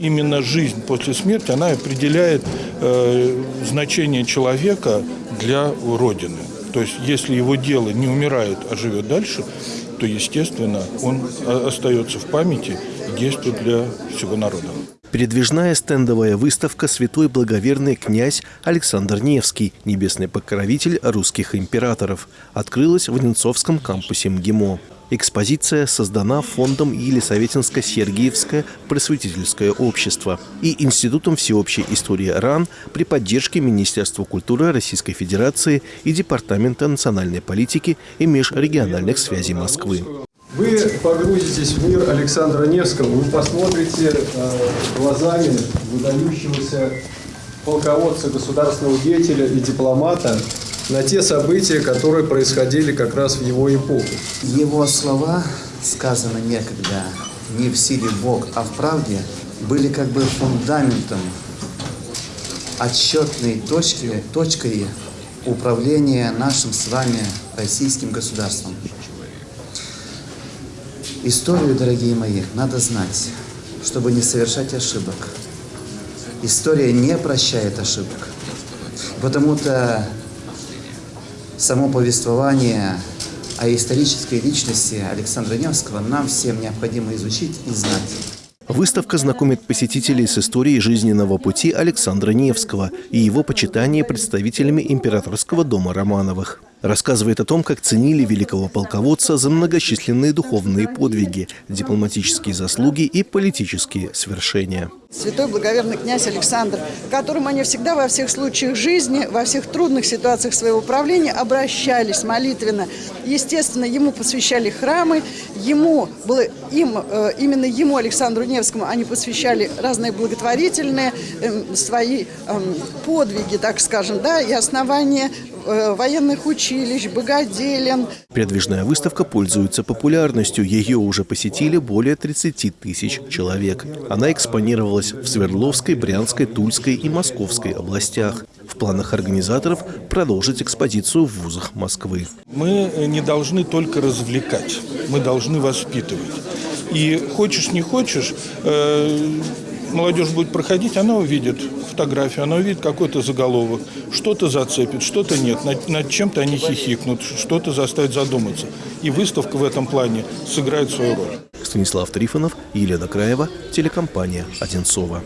Именно жизнь после смерти, она определяет э, значение человека для Родины. То есть, если его дело не умирает, а живет дальше, то, естественно, он остается в памяти и действует для всего народа. Передвижная стендовая выставка «Святой благоверный князь Александр Невский. Небесный покровитель русских императоров» открылась в Ненцовском кампусе МГИМО. Экспозиция создана фондом Елисаветинско-Сергиевское просветительское общество и Институтом всеобщей истории РАН при поддержке Министерства культуры Российской Федерации и Департамента национальной политики и межрегиональных связей Москвы. Вы погрузитесь в мир Александра Невского, вы посмотрите э, глазами выдающегося полководца, государственного деятеля и дипломата на те события, которые происходили как раз в его эпоху. Его слова, сказано некогда, не в силе Бог, а в правде, были как бы фундаментом, отсчетной точки, точкой управления нашим с вами российским государством. Историю, дорогие мои, надо знать, чтобы не совершать ошибок. История не прощает ошибок. Потому-то само повествование о исторической личности Александра Невского нам всем необходимо изучить и знать. Выставка знакомит посетителей с историей жизненного пути Александра Невского и его почитания представителями императорского дома Романовых. Рассказывает о том, как ценили великого полководца за многочисленные духовные подвиги, дипломатические заслуги и политические свершения. Святой благоверный князь Александр, к которому они всегда во всех случаях жизни, во всех трудных ситуациях своего правления обращались молитвенно. Естественно, ему посвящали храмы, ему было, им, э, именно ему, Александру Невскому, они посвящали разные благотворительные эм, свои эм, подвиги, так скажем, да, и основания военных училищ, богоделен. Передвижная выставка пользуется популярностью. Ее уже посетили более 30 тысяч человек. Она экспонировалась в Свердловской, Брянской, Тульской и Московской областях. В планах организаторов продолжить экспозицию в вузах Москвы. Мы не должны только развлекать, мы должны воспитывать. И хочешь не хочешь, э, молодежь будет проходить, она увидит фотографию, она увидит какой-то заголовок, что-то зацепит, что-то нет, над, над чем-то они хихикнут, что-то заставит задуматься. И выставка в этом плане сыграет свою роль. Станислав Трифонов, Елена Краева, телекомпания «Одинцова».